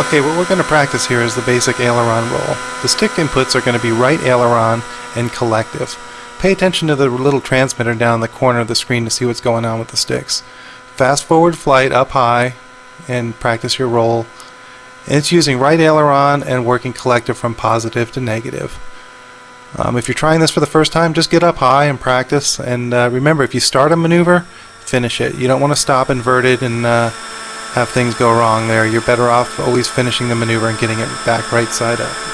Okay, what we're going to practice here is the basic aileron roll. The stick inputs are going to be right aileron and collective. Pay attention to the little transmitter down the corner of the screen to see what's going on with the sticks. Fast forward flight up high and practice your roll. And it's using right aileron and working collective from positive to negative. Um, if you're trying this for the first time, just get up high and practice. And uh, remember, if you start a maneuver, finish it. You don't want to stop inverted and uh, have things go wrong there. You're better off always finishing the maneuver and getting it back right side up.